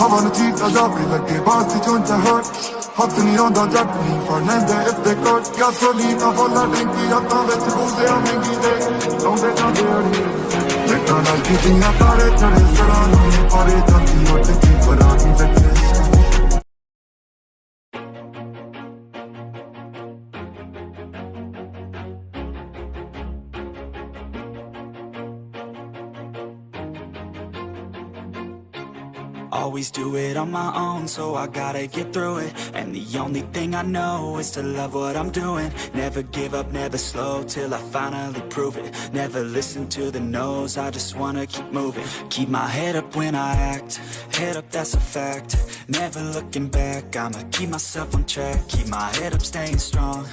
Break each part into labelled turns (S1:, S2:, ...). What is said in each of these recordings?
S1: ਹਵਾ ਨੂੰ ਚੀਟਾ ਜਾਪੀ ਲੱਗੇ ਬਾਸ ਦੀ ਚੋਂ ਚਾਹਟ ਹੱਥ ਨਹੀਂ ਆਉਂਦਾ ਜੱਟ ਨਹੀਂ ਫੜ ਲੈਂਦੇ if they cut gasolina ਫੋਲਾ ਟੈਂਕੀ ਹੱਥਾਂ ਵਿੱਚ ਬੂਜ਼ਿਆ ਮਹਿੰਗੀ ਦੇ ਲਾਉਂਦੇ ਜਾਂਦੇ ਅੜੀ ਲੇਟਾਂ ਨਾਲ ਕੀਤੀਆਂ ਤਾਰੇ ਚੜੇ ਸਰਾਂ ਨੂੰ ਪਾਰੇ ਜਾਂਦੀ ਉੱਠ ਕੇ
S2: Always do it on my own, so I gotta get through it. And the only thing I know is to love what I'm doing. Never give up, never slow, till I finally prove it. Never listen to the no's, I just wanna keep moving. Keep my head up when I act, head up that's a fact. Never looking back, I'ma keep myself on track. Keep my head up, staying strong,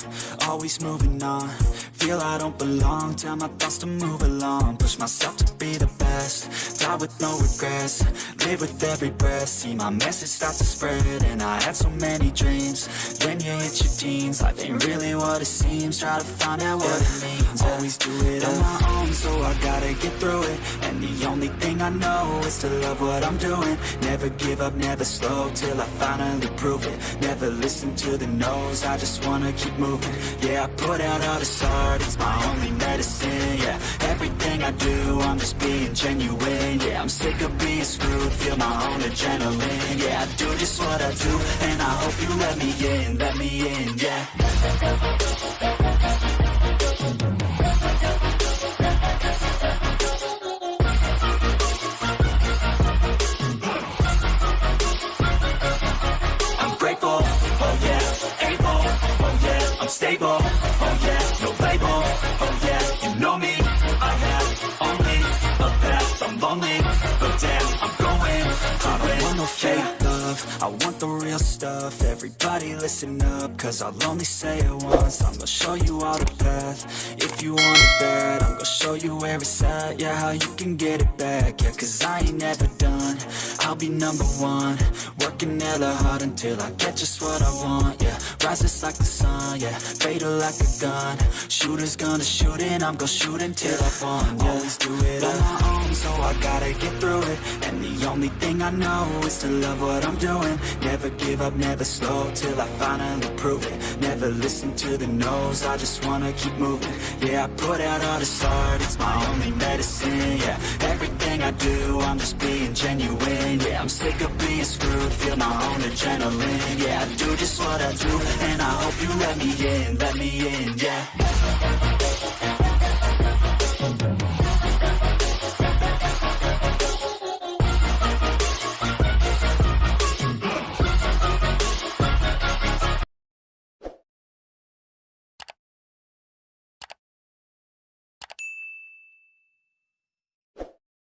S2: always moving on Feel I don't belong, tell my thoughts to move along. Push myself to be the best, die with no regrets. Live with every breath, see my message start to spread And I had so many dreams, then you hit your teens Life ain't really what it seems, try to find out what it means. Always do it on my own, so I gotta get through it. And the only thing I know is to love what I'm doing. Never give up, never slow, till I finally prove it. Never listen to the no's, I just wanna keep moving. Yeah, I put out all this art, it's my only medicine, yeah. Everything I do, I'm just being genuine, yeah. I'm sick of being screwed, feel my own adrenaline Yeah, I do just what I do, and I hope you let me in, let me in, yeah. Oh oh stable, oh yeah, but damn, I'm going, I don't want no fake love, I want the real stuff, everybody listen up, cause I'll only say it once, I'm gonna show you all the path, if you want it bad, I'm show you where it's at, yeah, how you can get it back, yeah, cause I ain't never done, I'll be number one, working hella hard until I get just what I want, yeah, rises like the sun, yeah, fatal like a gun, shooters gonna shoot and I'm gonna shoot until I won, yeah, always do it on my own, so I gotta get through it, only thing I know is to love what I'm doing, never give up, never slow, till I finally prove it, never listen to the no's, I just wanna keep moving, yeah, I put out all this art, it's my only medicine, yeah, everything I do, I'm just being genuine, yeah, I'm sick of being screwed, feel my own adrenaline, yeah, I do just what I do, and I hope you let me in, let me in, yeah.